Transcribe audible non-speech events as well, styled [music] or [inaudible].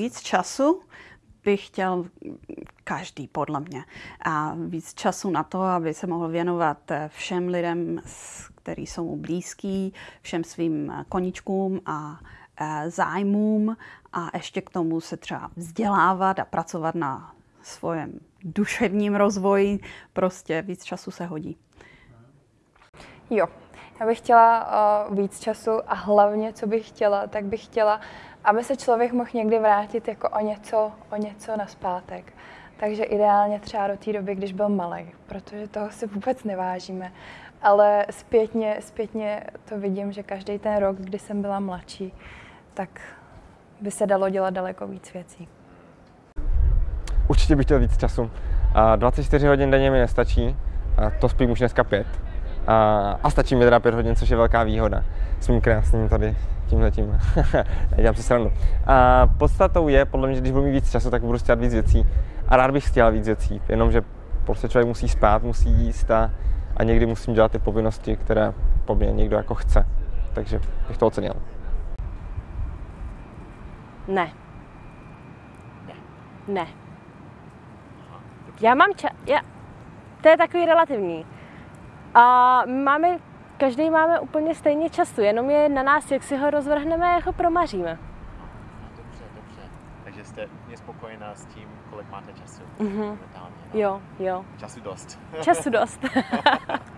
víc času bych chtěl každý, podle mě. A víc času na to, aby se mohl věnovat všem lidem, kteří jsou mu blízký, všem svým koničkům a zájmům a ještě k tomu se třeba vzdělávat a pracovat na svém duševním rozvoji. Prostě víc času se hodí. Jo, já bych chtěla uh, víc času a hlavně, co bych chtěla, tak bych chtěla, aby se člověk mohl někdy vrátit jako o něco, o něco naspátek. Takže ideálně třeba do té doby, když byl malý, protože toho si vůbec nevážíme. Ale zpětně, zpětně to vidím, že každý ten rok, kdy jsem byla mladší, tak by se dalo dělat daleko víc věcí. Určitě bych chtěl víc času. 24 hodin denně mi nestačí, to spím už dneska pět. A stačí mi teda pět hodin, což je velká výhoda s mým krásným tady tímhle tím. [laughs] Nedělám si srandu. A podstatou je, podle mě, že když budu mít víc času, tak budu chtět víc věcí. A rád bych chtěl víc věcí, jenomže prostě člověk musí spát, musí jíst a, a někdy musím dělat ty povinnosti, které po mně někdo jako chce. Takže bych to ocenil. Ne. Ne. Ne. Já mám čas. Já... To je takový relativní. A máme, každý máme úplně stejně času, jenom je na nás, jak si ho rozvrhneme a jak ho promaříme. Dobře, dobře. Takže jste úplně spokojená s tím, kolik máte času Mhm. momentálně. no? Jo, jo. Času dost. Času dost. [laughs]